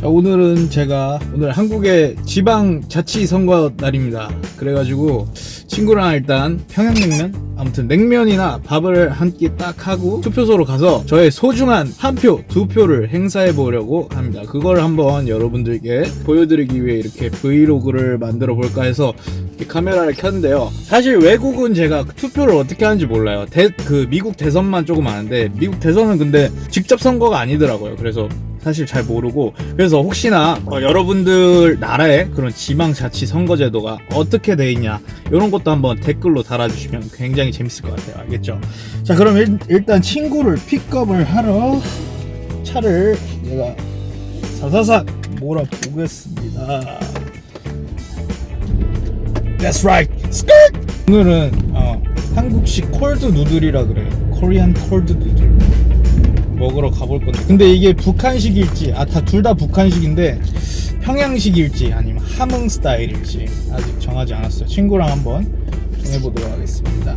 자, 오늘은 제가 오늘 한국의 지방 자치 선거 날입니다. 그래가지고 친구랑 일단 평양냉면 아무튼 냉면이나 밥을 한 끼 딱 하고 투표소로 가서 저의 소중한 한 표, 두 표를 행사해 보려고 합니다. 그걸 한번 여러분들께 보여드리기 위해 이렇게 브이로그를 만들어 볼까 해서 카메라를 켰는데요. 사실 외국은 제가 투표를 어떻게 하는지 몰라요. 대, 그 미국 대선만 조금 아는데 미국 대선은 근데 직접 선거가 아니더라고요. 그래서 사실 잘 모르고 그래서 혹시나 어, 여러분들 나라의 그런 지방자치 선거제도가 어떻게 돼 있냐 이런 것도 한번 댓글로 달아주시면 굉장히 재밌을 것 같아요. 알겠죠? 자 그럼 일, 일단 친구를 픽업을 하러 차를 내가 사사삭 몰아보겠습니다. That's right. 스컬! 오늘은 어, 한국식 cold noodle이라 그래요. Korean cold noodle 먹으러 가볼 건데. 근데 이게 북한식일지 아 다 둘 다 북한식인데 평양식일지 아니면 함흥 스타일일지 아직 정하지 않았어요. 친구랑 한번 정해보도록 하겠습니다.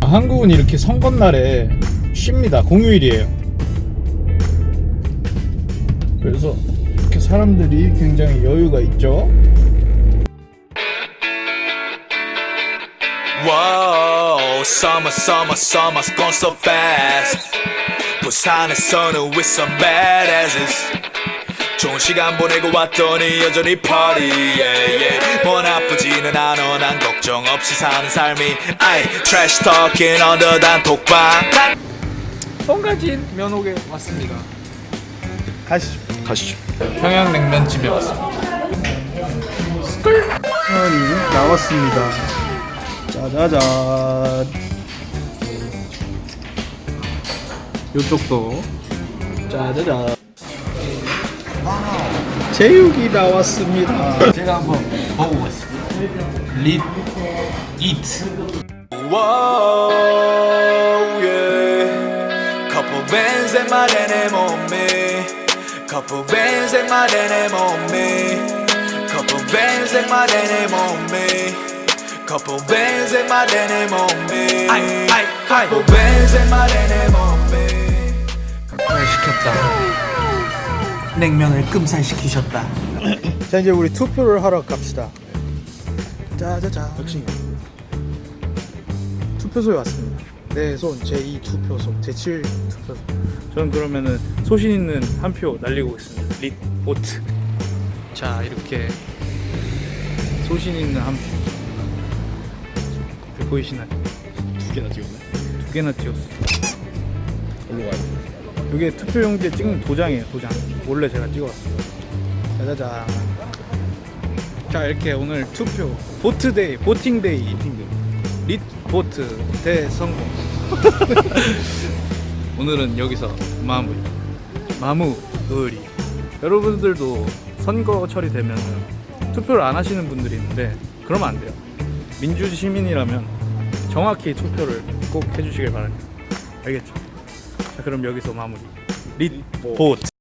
아, 한국은 이렇게 선거날에 쉽니다. 공휴일이에요. 그래서 이렇게 사람들이 굉장히 여유가 있죠? Whoa, summer, summer, summer's gone so fast. 부산에서는 with some badasses. 좋은 시간 보내고 왔더니 여전히 party, yeah, yeah. 뭐 나쁘지는 않아, 난 걱정 없이 사는 삶이. 아이, trash talking under 단톡방. 뻥가진 면옥에 왔습니다 가시죠 가시죠. 평양냉면집에 왔습니다. 스쿨 편이 나왔습니다. 짜자잔. 요쪽도 짜자잔. 제육이 나왔습니다. 제가 한번 먹어보겠습니다. 립 이트. Whoa, yeah. Couple bands in my denim on me. Couple bands in my denim on me. Couple bands in my denim on me. Denim on me. Couple bands in my denim on me. 을 시켰다. 냉면을 끔살 시키셨다. 자 이제 우리 투표를 하러 갑시다. 짜자잔. 역시 투표소에 왔습니다. 내 손 제2 투표소, 제7 투표소. 저는 그러면은 소신 있는 한 표 날리고 있습니다. 릿 보트. 자 이렇게 소신 있는 한 표. 보이시나요? 두 개나 찍었네. 두 개나 찍었어. 일로 와요. 이게 투표용지에 찍는 도장이에요, 도장. 원래 제가 찍어왔어요. 짜자잔. 자 이렇게 오늘 투표 보트데이 보팅데이 릿 보트 대성공 오늘은 여기서 마무리 마무리 여러분들도 선거철이 되면 투표를 안 하시는 분들이 있는데 그러면 안 돼요 민주 시민이라면 정확히 투표를 꼭 해주시길 바랍니다. 알겠죠? 자 그럼 여기서 마무리. 릿 보트